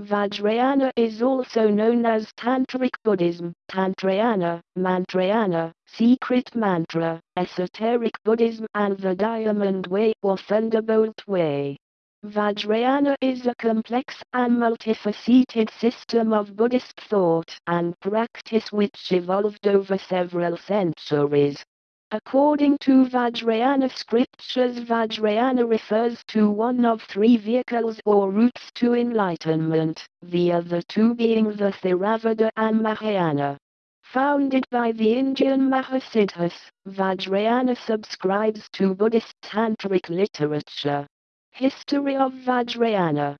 Vajrayana is also known as Tantric Buddhism, Tantrayana, Mantrayana, Secret Mantra, Esoteric Buddhism and the Diamond Way or Thunderbolt Way. Vajrayana is a complex and multifaceted system of Buddhist thought and practice which evolved over several centuries. According to Vajrayana scriptures Vajrayana refers to one of three vehicles or routes to enlightenment, the other two being the Theravada and Mahayana. Founded by the Indian Mahasiddhas, Vajrayana subscribes to Buddhist tantric literature. History of Vajrayana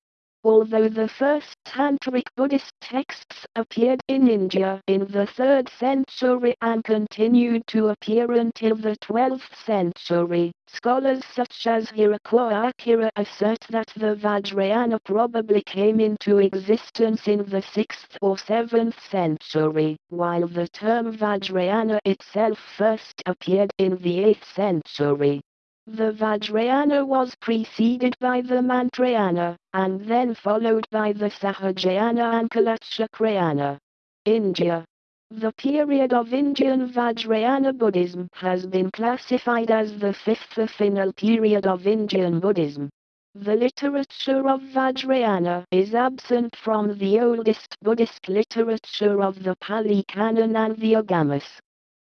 Although the first Tantric Buddhist texts appeared in India in the 3rd century and continued to appear until the 12th century, scholars such as Hirakawa Akira assert that the Vajrayana probably came into existence in the 6th or 7th century, while the term Vajrayana itself first appeared in the 8th century. The Vajrayana was preceded by the Mantrayana, and then followed by the Sahajayana and Kalachakrayana. India. The period of Indian Vajrayana Buddhism has been classified as the fifth final period of Indian Buddhism. The literature of Vajrayana is absent from the oldest Buddhist literature of the Pali Canon and the Agamas.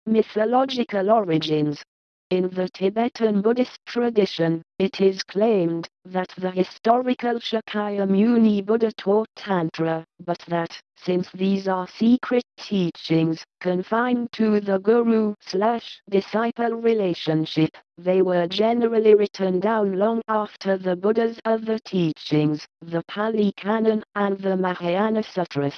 Mythological origins in the Tibetan Buddhist tradition, it is claimed that the historical Shakyamuni Buddha taught Tantra, but that, since these are secret teachings, confined to the guru slash disciple relationship, they were generally written down long after the Buddha's other teachings, the Pali Canon and the Mahayana Sutras.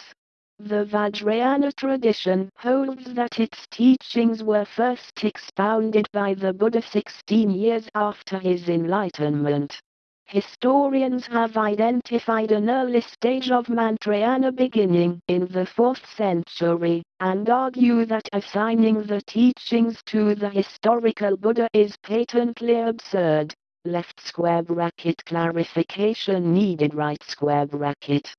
The Vajrayana tradition holds that its teachings were first expounded by the Buddha 16 years after his enlightenment. Historians have identified an early stage of Mantrayana beginning in the 4th century, and argue that assigning the teachings to the historical Buddha is patently absurd. Left square bracket clarification needed right square bracket.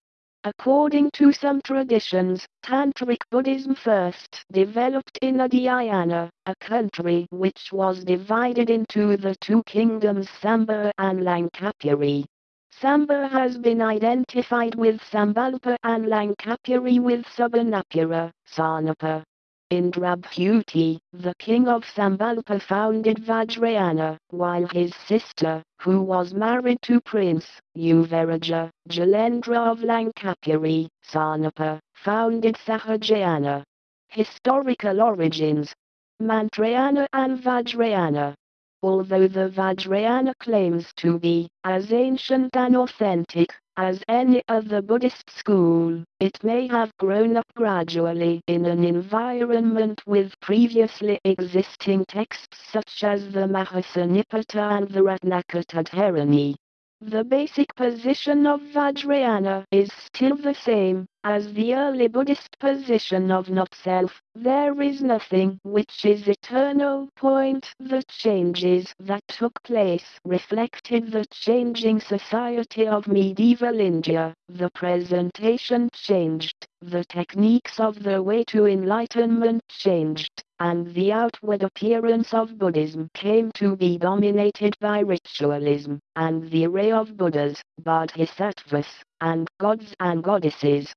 According to some traditions, Tantric Buddhism first developed in Udayana, a country which was divided into the two kingdoms Samba and Lankapuri. Samba has been identified with Sambalpa and Lankapuri with Subanapura, Sarnapa. Indrabhuti, the king of Sambalpa founded Vajrayana, while his sister, who was married to Prince Yuvaraja, Jalendra of Lankapuri, Sarnapa, founded Sahajayana. Historical origins Mantrayana and Vajrayana Although the Vajrayana claims to be as ancient and authentic as any other Buddhist school, it may have grown up gradually in an environment with previously existing texts such as the Mahasanipata and the Ratnaketudharani. The basic position of Vajrayana is still the same as the early Buddhist position of not self. There is nothing which is eternal. Point the changes that took place reflected the changing society of medieval India. The presentation changed, the techniques of the way to enlightenment changed and the outward appearance of Buddhism came to be dominated by ritualism, and the array of Buddhas, Bodhisattvas, and gods and goddesses.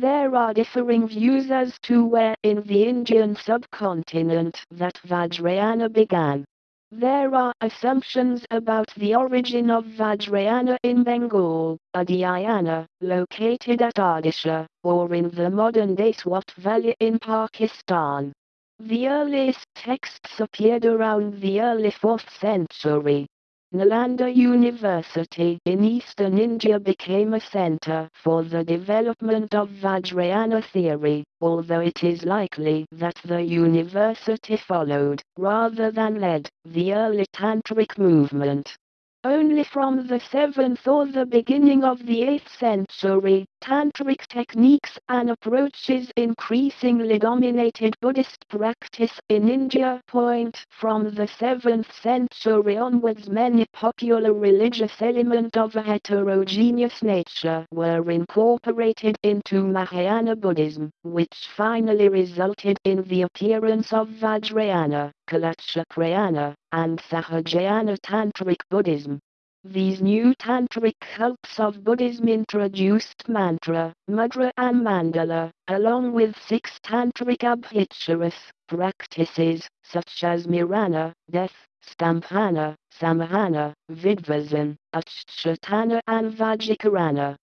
There are differing views as to where in the Indian subcontinent that Vajrayana began. There are assumptions about the origin of Vajrayana in Bengal, Udayana, located at Odisha, or in the modern-day Swat Valley in Pakistan. The earliest texts appeared around the early 4th century. Nalanda University in eastern India became a center for the development of Vajrayana theory, although it is likely that the university followed, rather than led, the early Tantric movement. Only from the 7th or the beginning of the 8th century, tantric techniques and approaches increasingly dominated Buddhist practice in India. Point from the 7th century onwards many popular religious elements of a heterogeneous nature were incorporated into Mahayana Buddhism, which finally resulted in the appearance of Vajrayana, Kalachakrayana, and Sahajayana Tantric Buddhism. These new tantric cults of Buddhism introduced mantra, mudra and mandala, along with six tantric abhicharas practices, such as mirana, death, stampana, samahana, vidvasan, achyutana and vajikarana.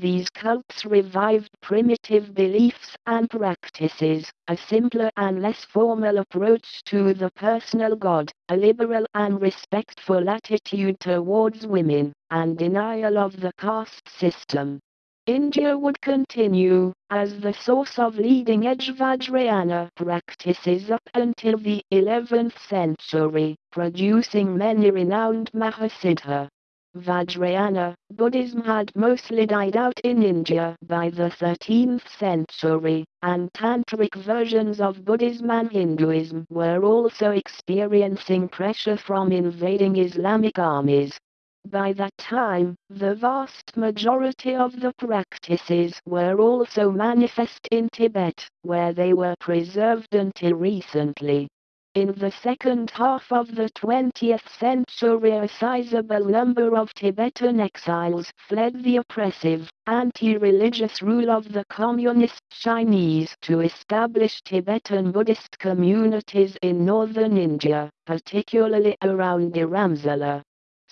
These cults revived primitive beliefs and practices, a simpler and less formal approach to the personal God, a liberal and respectful attitude towards women, and denial of the caste system. India would continue as the source of leading-edge Vajrayana practices up until the 11th century, producing many renowned Mahasiddha. Vajrayana, Buddhism had mostly died out in India by the 13th century, and tantric versions of Buddhism and Hinduism were also experiencing pressure from invading Islamic armies. By that time, the vast majority of the practices were also manifest in Tibet, where they were preserved until recently. In the second half of the 20th century a sizable number of Tibetan exiles fled the oppressive, anti-religious rule of the communist Chinese to establish Tibetan Buddhist communities in northern India, particularly around Dharamsala.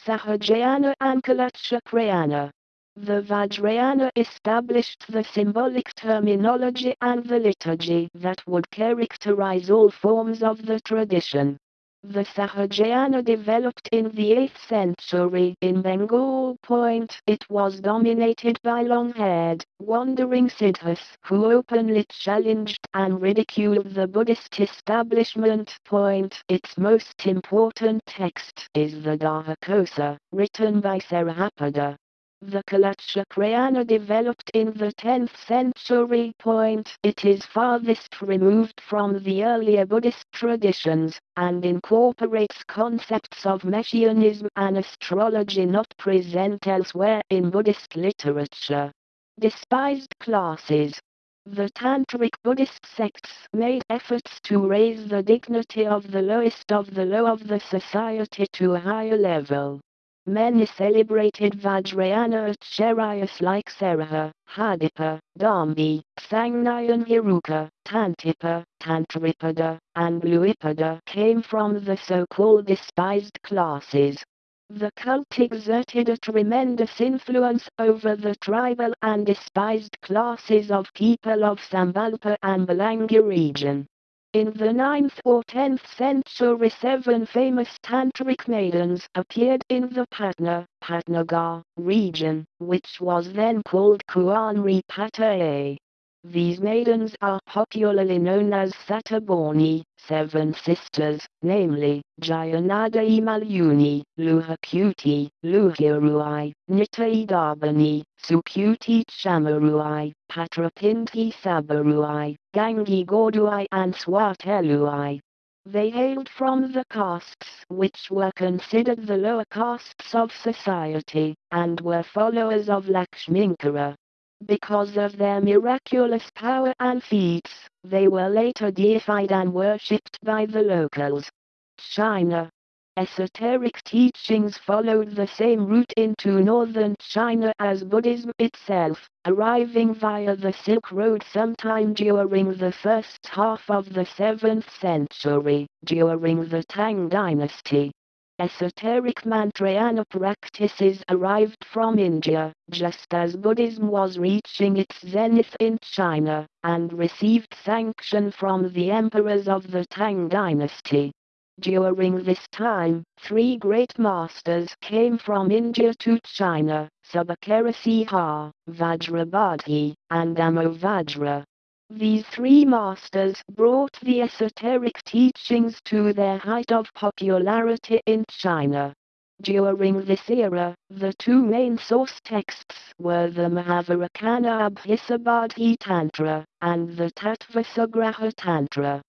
Sahajayana and Kalachakrayana the Vajrayana established the symbolic terminology and the liturgy that would characterize all forms of the tradition. The Sahajayana developed in the 8th century in Bengal. Point. It was dominated by long-haired, wandering siddhas who openly challenged and ridiculed the Buddhist establishment. Point. Its most important text is the Dharmakosa, written by Sarahapada. The Kalachakrayana developed in the 10th century. Point. It is farthest removed from the earlier Buddhist traditions, and incorporates concepts of messianism and astrology not present elsewhere in Buddhist literature. Despised classes. The Tantric Buddhist sects made efforts to raise the dignity of the lowest of the low of the society to a higher level. Many celebrated Vajrayana acharyas like Saraha, Hadipa, Dambi, Sangnayan Hiruka, Tantipa, Tantripada, and Luipada came from the so-called despised classes. The cult exerted a tremendous influence over the tribal and despised classes of people of Sambalpa and Balangi region. In the 9th or 10th century seven famous tantric maidens appeared in the Patna, Patnagar, region, which was then called Kuanri Pataye. These maidens are popularly known as Satabhorni, seven sisters, namely, Jayanada Malyuni, Luhakuti, Luhiruai, Nitaidabani, Sukuti Chamaruai, Patrapinti Sabaruai, Gangi Gorduai and Swateluai. They hailed from the castes which were considered the lower castes of society, and were followers of Lakshminkara. Because of their miraculous power and feats, they were later deified and worshipped by the locals. China. Esoteric teachings followed the same route into northern China as Buddhism itself, arriving via the Silk Road sometime during the first half of the 7th century, during the Tang dynasty. Esoteric Mantrayana practices arrived from India, just as Buddhism was reaching its zenith in China, and received sanction from the emperors of the Tang dynasty. During this time, three great masters came from India to China, Subhakarasimha, Vajrabodhi, and Amoghavajra. These three masters brought the esoteric teachings to their height of popularity in China. During this era, the two main source texts were the Mahavairocana Abhisambodhi Tantra and the Tattvasamgraha Tantra.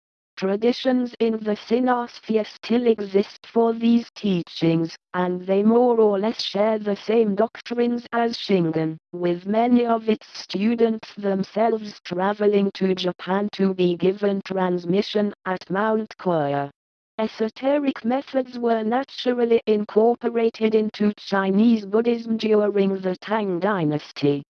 Traditions in the Sinosphere still exist for these teachings, and they more or less share the same doctrines as Shingon, with many of its students themselves traveling to Japan to be given transmission at Mount Koya. Esoteric methods were naturally incorporated into Chinese Buddhism during the Tang dynasty.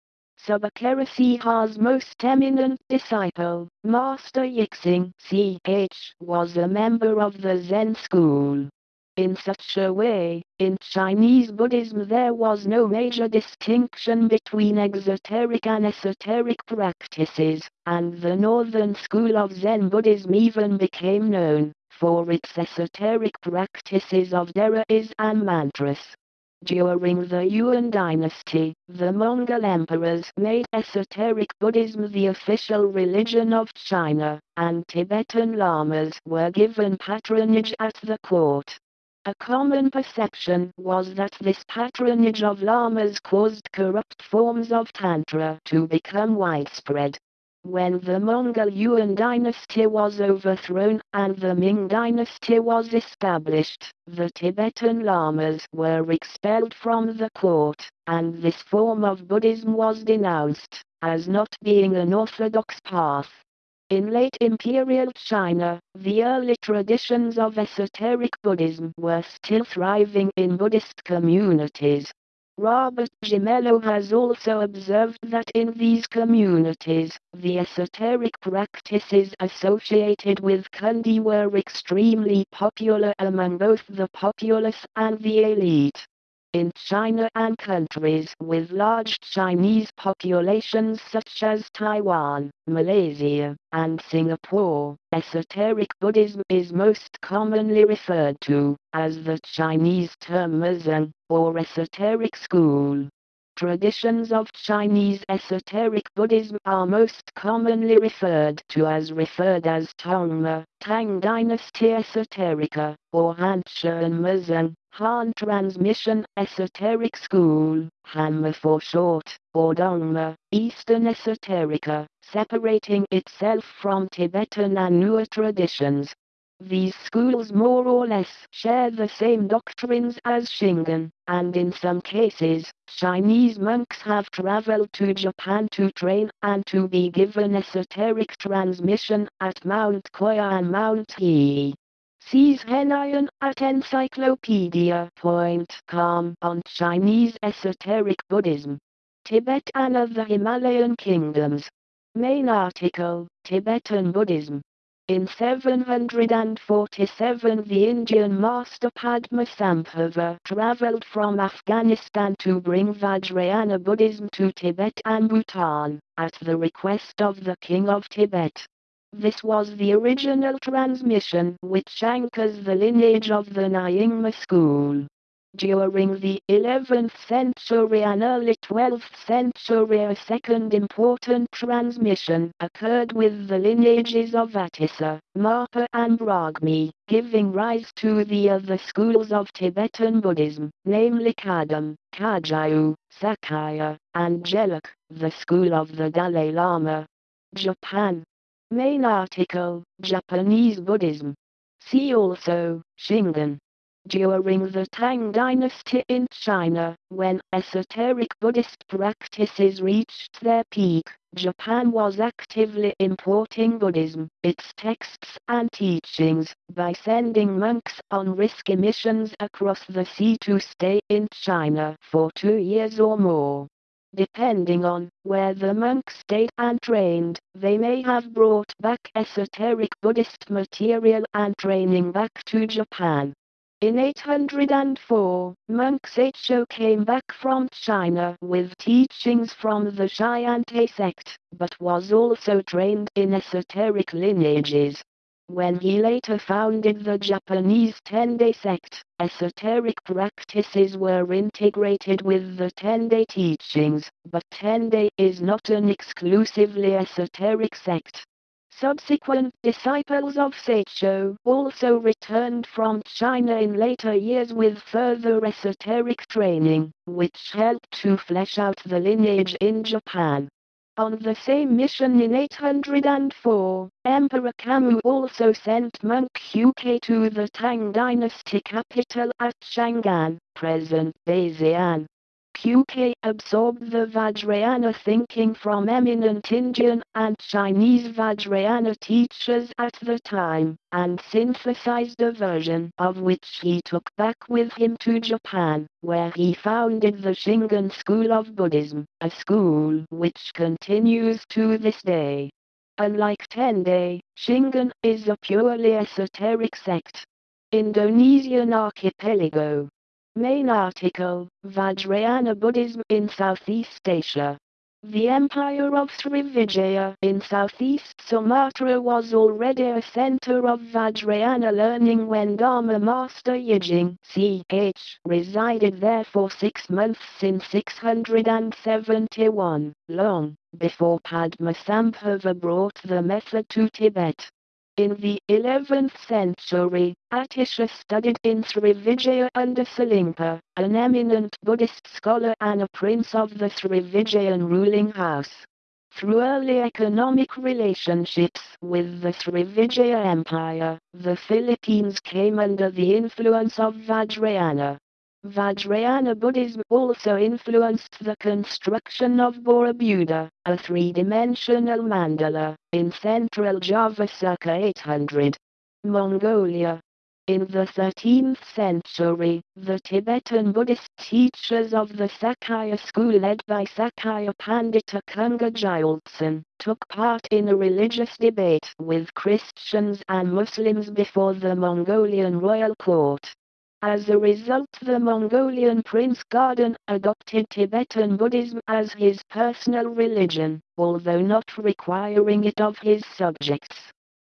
Sabakera most eminent disciple, Master Yixing CH, was a member of the Zen school. In such a way, in Chinese Buddhism there was no major distinction between exoteric and esoteric practices, and the northern school of Zen Buddhism even became known for its esoteric practices of deras and mantras. During the Yuan dynasty, the Mongol emperors made esoteric Buddhism the official religion of China, and Tibetan lamas were given patronage at the court. A common perception was that this patronage of lamas caused corrupt forms of Tantra to become widespread. When the Mongol Yuan dynasty was overthrown and the Ming dynasty was established, the Tibetan lamas were expelled from the court, and this form of Buddhism was denounced as not being an orthodox path. In late imperial China, the early traditions of esoteric Buddhism were still thriving in Buddhist communities, Robert Gimello has also observed that in these communities, the esoteric practices associated with Kundalini were extremely popular among both the populace and the elite. In China and countries with large Chinese populations such as Taiwan, Malaysia, and Singapore, esoteric Buddhism is most commonly referred to as the Chinese term Muzheng, or esoteric school. Traditions of Chinese esoteric Buddhism are most commonly referred to as referred as Tongma, Tang Dynasty Esoterica, or Hanshan Muzheng, Han Transmission Esoteric School, Hanma for short, or Dongma, Eastern Esoterica, separating itself from Tibetan and newer traditions, these schools more or less share the same doctrines as Shingon, and in some cases, Chinese monks have traveled to Japan to train and to be given esoteric transmission at Mount Koya and Mount Hiei. Sees Henayan at encyclopedia.com on Chinese esoteric Buddhism. Tibet and other Himalayan kingdoms. Main article, Tibetan Buddhism. In 747 the Indian master Padmasambhava travelled from Afghanistan to bring Vajrayana Buddhism to Tibet and Bhutan, at the request of the king of Tibet. This was the original transmission which anchors the lineage of the Nyingma school. During the 11th century and early 12th century a second important transmission occurred with the lineages of Atisa, Marpa and Brahmi, giving rise to the other schools of Tibetan Buddhism, namely Kadam, Kagyu, Sakya, and Geluk, the school of the Dalai Lama. Japan. Main article, Japanese Buddhism. See also, Shingon. During the Tang dynasty in China, when esoteric Buddhist practices reached their peak, Japan was actively importing Buddhism, its texts and teachings, by sending monks on risky missions across the sea to stay in China for two years or more. Depending on where the monks stayed and trained, they may have brought back esoteric Buddhist material and training back to Japan. In 804, monk Saicho came back from China with teachings from the Tiantai sect, but was also trained in esoteric lineages. When he later founded the Japanese Tendai sect, esoteric practices were integrated with the Tendai teachings, but Tendai is not an exclusively esoteric sect. Subsequent disciples of Saicho also returned from China in later years with further esoteric training, which helped to flesh out the lineage in Japan. On the same mission in 804, Emperor Kammu also sent monk Kukai to the Tang dynasty capital at Chang'an, present-day Xi'an. Kukai absorbed the Vajrayana thinking from eminent Indian and Chinese Vajrayana teachers at the time, and synthesized a version of which he took back with him to Japan, where he founded the Shingon school of Buddhism, a school which continues to this day. Unlike Tendai, Shingon is a purely esoteric sect. Indonesian archipelago, Main article, Vajrayana Buddhism in Southeast Asia. The empire of Srivijaya in southeast Sumatra was already a center of Vajrayana learning when Dharma Master Yijing ch resided there for six months in 671, long before Padmasambhava brought the method to Tibet. In the 11th century, Atisha studied in Srivijaya under Serlingpa, an eminent Buddhist scholar and a prince of the Srivijayan ruling house. Through early economic relationships with the Srivijaya Empire, the Philippines came under the influence of Vajrayana. Vajrayana Buddhism also influenced the construction of Borobudur, a three-dimensional mandala, in central Java circa 800. Mongolia. In the 13th century, the Tibetan Buddhist teachers of the Sakya school led by Sakya Pandita Kunga Gyaltsen took part in a religious debate with Christians and Muslims before the Mongolian royal court. As a result the Mongolian Prince Gagan adopted Tibetan Buddhism as his personal religion, although not requiring it of his subjects.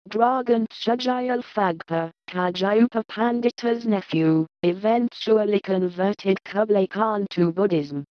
Dragan Chujayal Phagpa, Kajayupa Pandita's nephew, eventually converted Kublai Khan to Buddhism.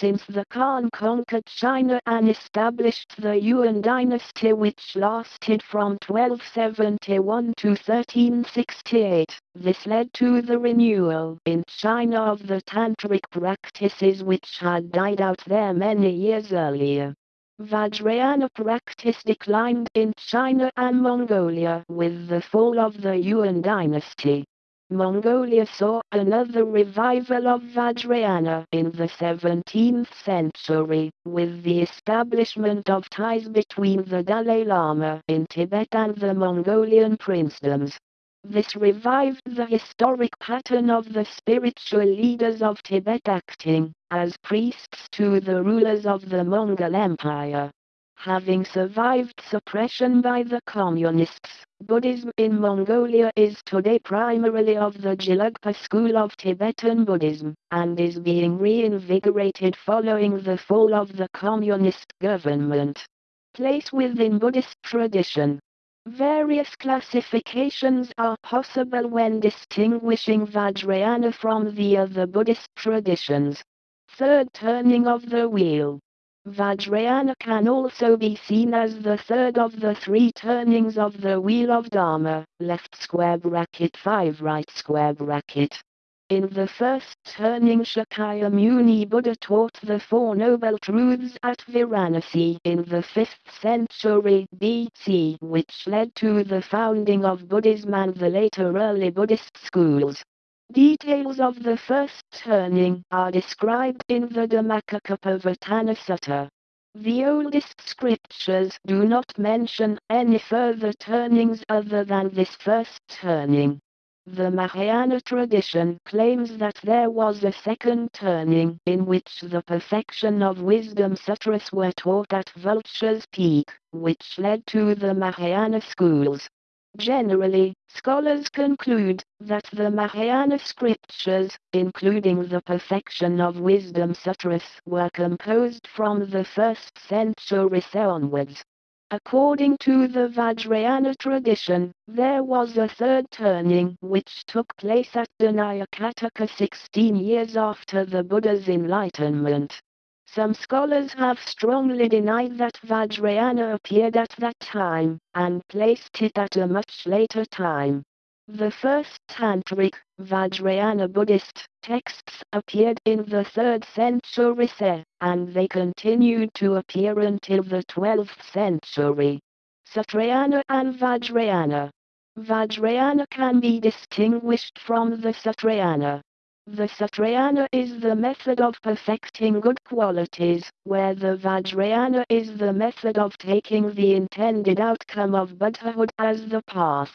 Since the Khan conquered China and established the Yuan dynasty which lasted from 1271 to 1368, this led to the renewal in China of the tantric practices which had died out there many years earlier. Vajrayana practice declined in China and Mongolia with the fall of the Yuan dynasty. Mongolia saw another revival of Vajrayana in the 17th century, with the establishment of ties between the Dalai Lama in Tibet and the Mongolian princedoms. This revived the historic pattern of the spiritual leaders of Tibet acting as priests to the rulers of the Mongol Empire. Having survived suppression by the communists, Buddhism in Mongolia is today primarily of the Gelugpa school of Tibetan Buddhism, and is being reinvigorated following the fall of the communist government. Place within Buddhist tradition. Various classifications are possible when distinguishing Vajrayana from the other Buddhist traditions. Third turning of the wheel. Vajrayana can also be seen as the third of the three turnings of the Wheel of Dharma, left square bracket 5 right square bracket. In the first turning Shakyamuni Buddha taught the Four Noble Truths at Varanasi in the 5th century BC which led to the founding of Buddhism and the later early Buddhist schools. Details of the first turning are described in the Dhammacakkappavattana Sutta. The oldest scriptures do not mention any further turnings other than this first turning. The Mahayana tradition claims that there was a second turning in which the perfection of wisdom sutras were taught at Vulture's Peak, which led to the Mahayana schools. Generally, scholars conclude that the Mahayana scriptures, including the Perfection of Wisdom Sutras, were composed from the 1st century onwards. According to the Vajrayana tradition, there was a third turning which took place at Dhanayakataka 16 years after the Buddha's enlightenment. Some scholars have strongly denied that Vajrayana appeared at that time, and placed it at a much later time. The first Tantric, Vajrayana Buddhist, texts appeared in the 3rd century CE, and they continued to appear until the 12th century. Sutrayana and Vajrayana Vajrayana can be distinguished from the Sutrayana. The Sutrayana is the method of perfecting good qualities, where the Vajrayana is the method of taking the intended outcome of Buddhahood as the path.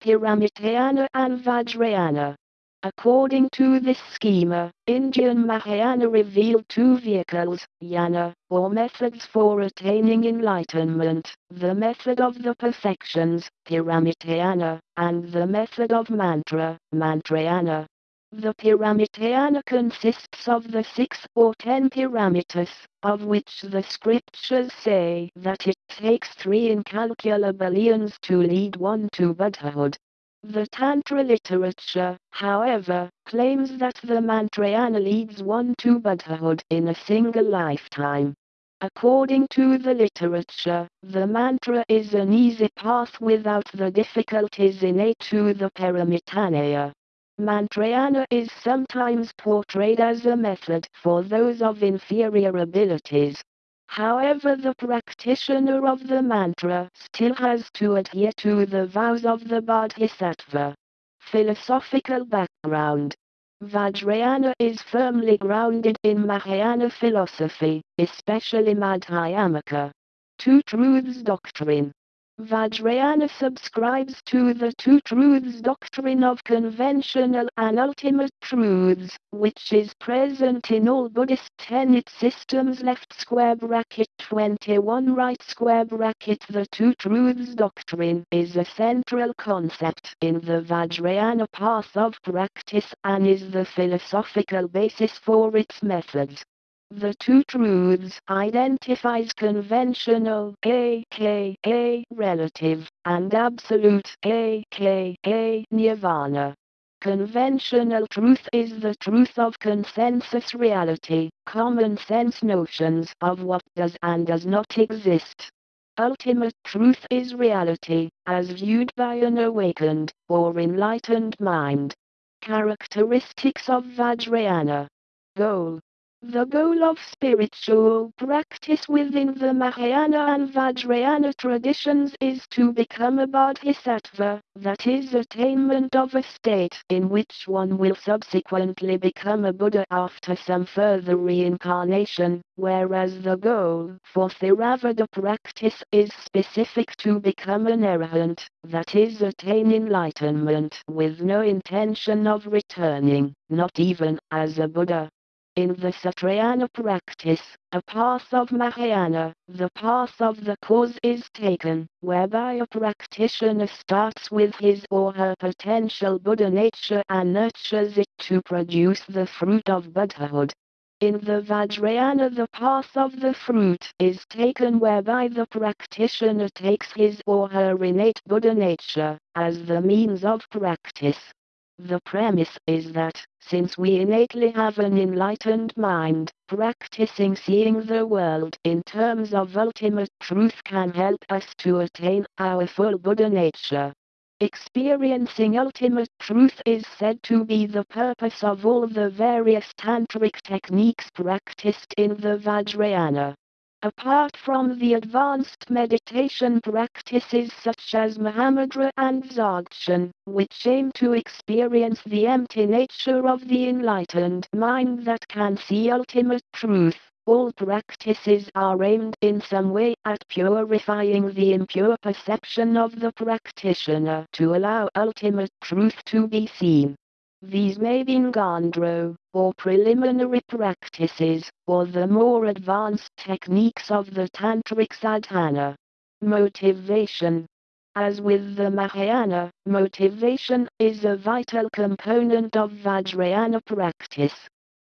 Paramitayana and Vajrayana. According to this schema, Indian Mahayana revealed two vehicles, yana, or methods for attaining enlightenment, the method of the perfections, Paramitayana, and the method of mantra, Mantrayana. The Paramitayana consists of the six or ten paramitas, of which the scriptures say that it takes three incalculable eons to lead one to Buddhahood. The Tantra literature, however, claims that the Mantrayana leads one to Buddhahood in a single lifetime. According to the literature, the mantra is an easy path without the difficulties innate to the Paramitayana. Mantrayana is sometimes portrayed as a method for those of inferior abilities, However the practitioner of the mantra still has to adhere to the vows of the Bodhisattva. Philosophical background Vajrayana is firmly grounded in Mahayana philosophy, especially Madhyamaka. Two Truths Doctrine Vajrayana subscribes to the two truths doctrine of conventional and ultimate truths, which is present in all Buddhist tenet systems left square bracket 21 right square bracket The two truths doctrine is a central concept in the Vajrayana path of practice and is the philosophical basis for its methods. The two truths identifies conventional aka relative and absolute aka nirvana. Conventional truth is the truth of consensus reality, common sense notions of what does and does not exist. Ultimate truth is reality, as viewed by an awakened, or enlightened mind. Characteristics of Vajrayana. Goal the goal of spiritual practice within the Mahayana and Vajrayana traditions is to become a bodhisattva, that is attainment of a state in which one will subsequently become a Buddha after some further reincarnation, whereas the goal for Theravada practice is specific to become an arahant, that is attain enlightenment with no intention of returning, not even as a Buddha. In the Sutrayana practice, a path of Mahayana, the path of the cause is taken, whereby a practitioner starts with his or her potential Buddha nature and nurtures it to produce the fruit of Buddhahood. In the Vajrayana the path of the fruit is taken whereby the practitioner takes his or her innate Buddha nature as the means of practice. The premise is that, since we innately have an enlightened mind, practicing seeing the world in terms of ultimate truth can help us to attain our full Buddha nature. Experiencing ultimate truth is said to be the purpose of all the various tantric techniques practiced in the Vajrayana. Apart from the advanced meditation practices such as Mahamudra and Dzogchen, which aim to experience the empty nature of the enlightened mind that can see ultimate truth, all practices are aimed in some way at purifying the impure perception of the practitioner to allow ultimate truth to be seen. These may be Ngondro, or preliminary practices, or the more advanced techniques of the Tantric sadhana. Motivation As with the Mahayana, motivation is a vital component of Vajrayana practice.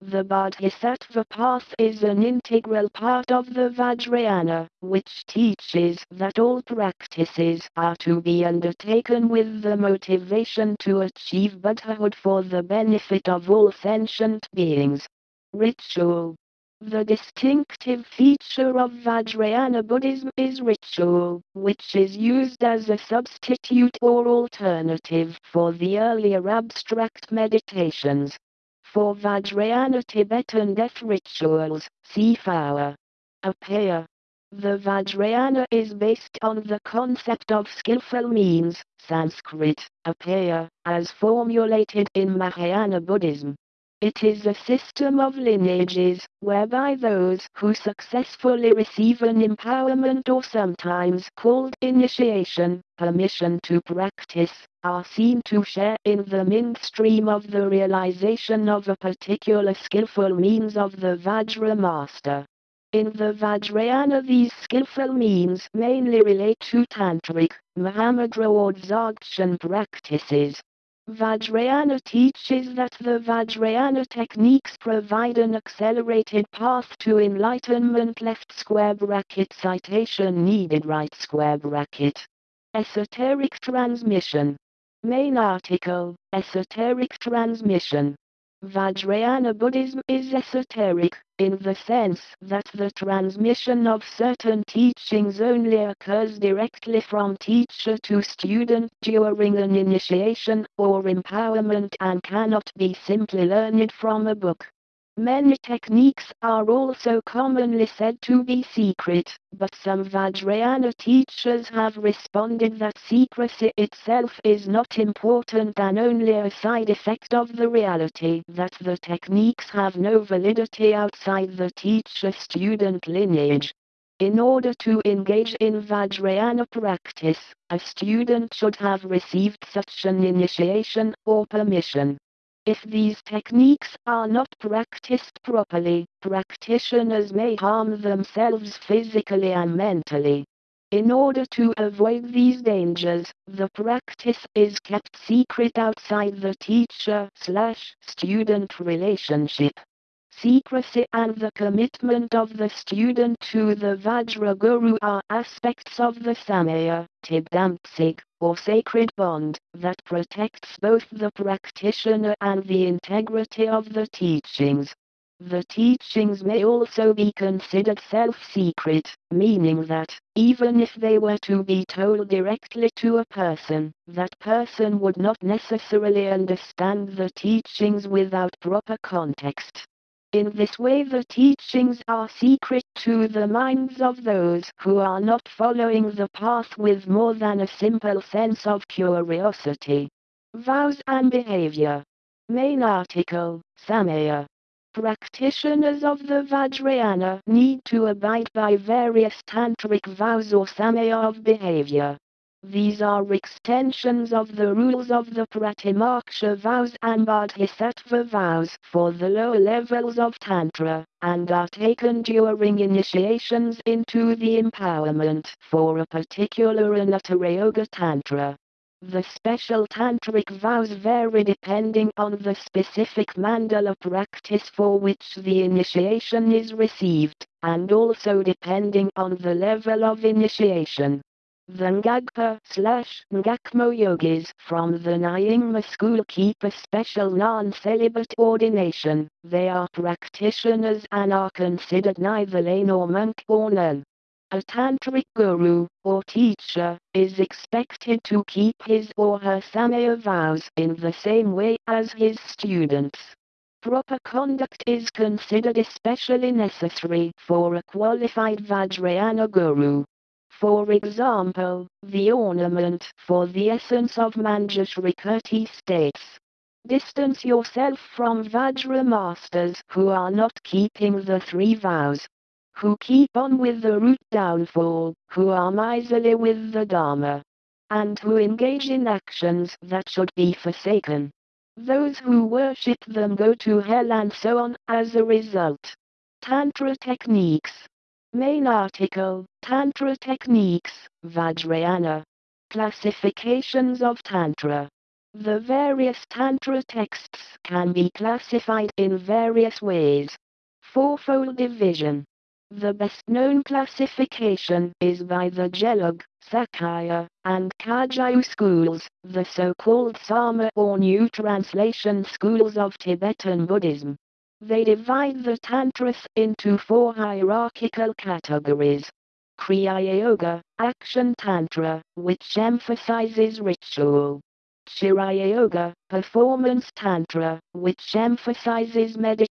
The Bodhisattva path is an integral part of the Vajrayana, which teaches that all practices are to be undertaken with the motivation to achieve Buddhahood for the benefit of all sentient beings. Ritual The distinctive feature of Vajrayana Buddhism is ritual, which is used as a substitute or alternative for the earlier abstract meditations. For Vajrayana Tibetan death rituals, see Phowa. Upaya. The Vajrayana is based on the concept of skillful means, Sanskrit, upaya, as formulated in Mahayana Buddhism. It is a system of lineages, whereby those who successfully receive an empowerment or sometimes called initiation, permission to practice, are seen to share in the mainstream of the realization of a particular skillful means of the Vajra master. In the Vajrayana these skillful means mainly relate to Tantric, Mahamudra or Dzogchen practices, Vajrayana teaches that the Vajrayana techniques provide an accelerated path to enlightenment left square bracket citation needed right square bracket. Esoteric transmission. Main article, Esoteric transmission. Vajrayana Buddhism is esoteric, in the sense that the transmission of certain teachings only occurs directly from teacher to student during an initiation or empowerment and cannot be simply learned from a book. Many techniques are also commonly said to be secret, but some Vajrayana teachers have responded that secrecy itself is not important and only a side effect of the reality that the techniques have no validity outside the teacher-student lineage. In order to engage in Vajrayana practice, a student should have received such an initiation or permission. If these techniques are not practiced properly, practitioners may harm themselves physically and mentally. In order to avoid these dangers, the practice is kept secret outside the teacher-slash-student relationship. Secrecy and the commitment of the student to the Vajra Guru are aspects of the Samaya, Tibdamtsig, or sacred bond, that protects both the practitioner and the integrity of the teachings. The teachings may also be considered self-secret, meaning that, even if they were to be told directly to a person, that person would not necessarily understand the teachings without proper context. In this way the teachings are secret to the minds of those who are not following the path with more than a simple sense of curiosity. Vows and Behavior. Main article, Samaya. Practitioners of the Vajrayana need to abide by various tantric vows or samaya of behavior. These are extensions of the rules of the Pratimoksha vows and Bodhisattva vows for the lower levels of Tantra, and are taken during initiations into the empowerment for a particular Anuttara Yoga Tantra. The special tantric vows vary depending on the specific mandala practice for which the initiation is received, and also depending on the level of initiation. The Ngagpa slash Ngakmo yogis from the Nyingma school keep a special non-celibate ordination. They are practitioners and are considered neither lay nor monk or nun. A tantric guru, or teacher, is expected to keep his or her samaya vows in the same way as his students. Proper conduct is considered especially necessary for a qualified Vajrayana guru. For example, the ornament for the essence of Manjushri states. Distance yourself from Vajra masters who are not keeping the three vows. Who keep on with the root downfall, who are miserly with the Dharma. And who engage in actions that should be forsaken. Those who worship them go to hell and so on as a result. Tantra techniques Main article, Tantra Techniques, Vajrayana. Classifications of Tantra. The various Tantra texts can be classified in various ways. Fourfold division. The best known classification is by the Gelug, Sakya, and Kagyu schools, the so-called Sarma or New Translation schools of Tibetan Buddhism. They divide the Tantras into four hierarchical categories. Kriya Yoga, Action Tantra, which emphasizes ritual. Charya Yoga, Performance Tantra, which emphasizes meditation.